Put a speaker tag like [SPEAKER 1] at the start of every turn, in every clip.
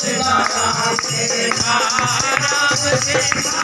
[SPEAKER 1] Shiva, Shiva, Ram, Shiva.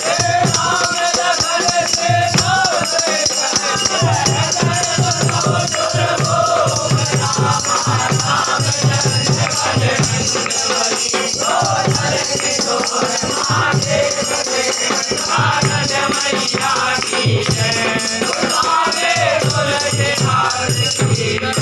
[SPEAKER 1] Maiya